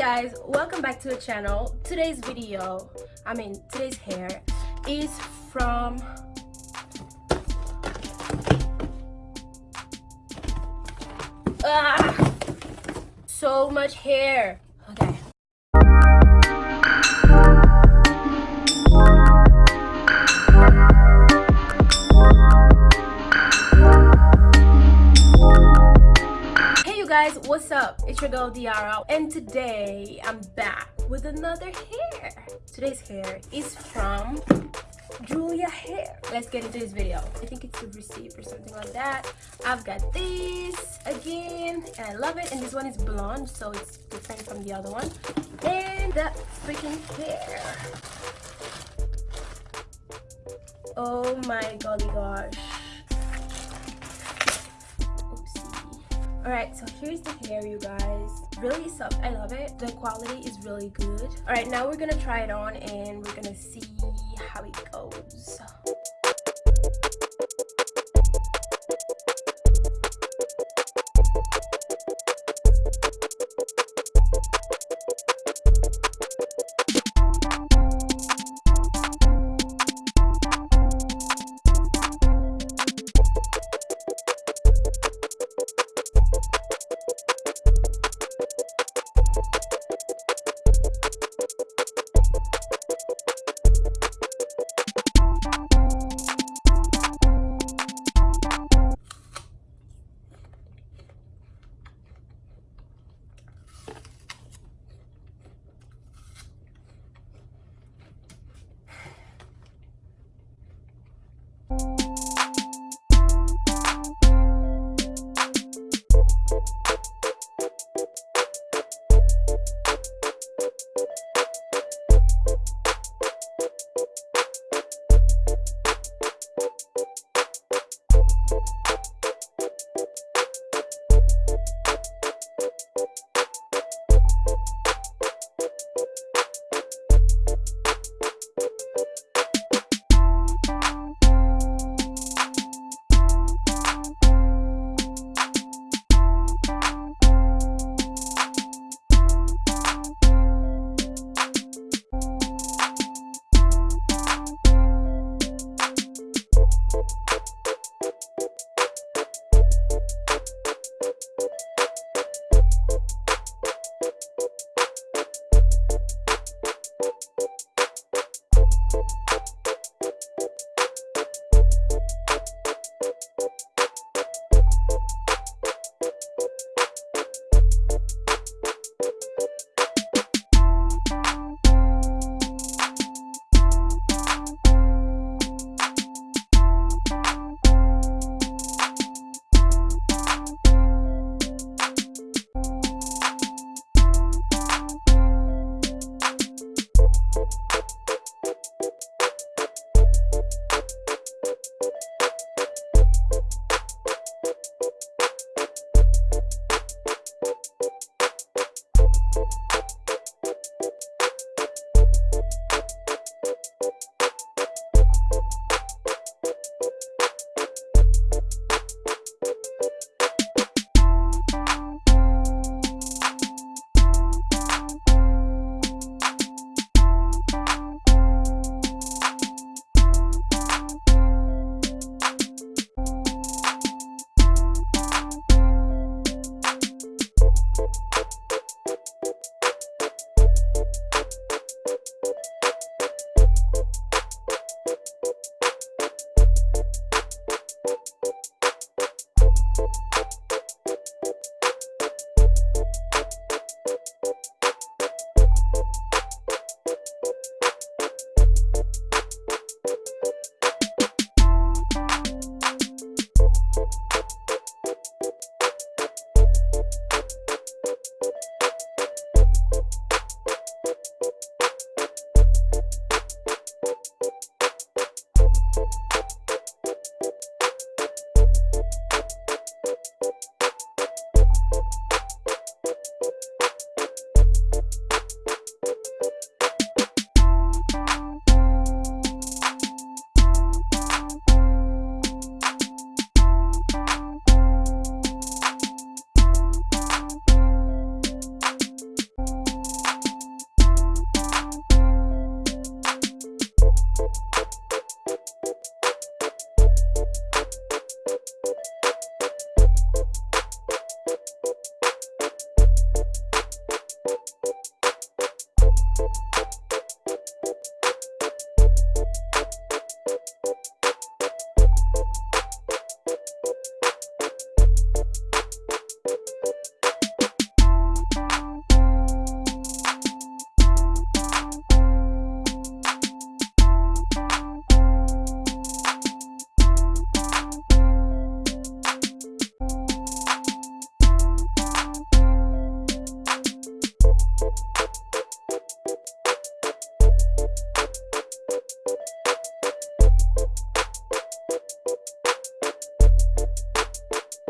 guys welcome back to the channel. Today's video i mean today's hair is from ah, so much hair what's up? It's your girl Diara and today I'm back with another hair. Today's hair is from Julia hair. Let's get into this video. I think it's a receipt or something like that. I've got this again and I love it and this one is blonde so it's different from the other one. And that freaking hair. Oh my golly gosh all right so here's the hair you guys. Really soft i love it. The quality is really good. All right now we're gonna try it on and we're gonna see how it goes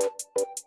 you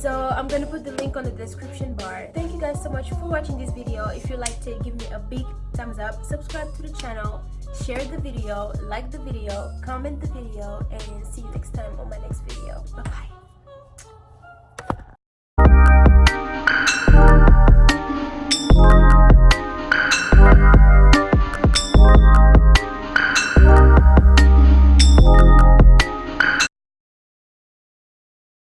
so i'm gonna put the link on the description bar. Thank you guys so much for watching this video. If you liked it give me a big thumbs up. Subscribe to the channel share the video like the video comment the video and see you next time on my next video. Bye bye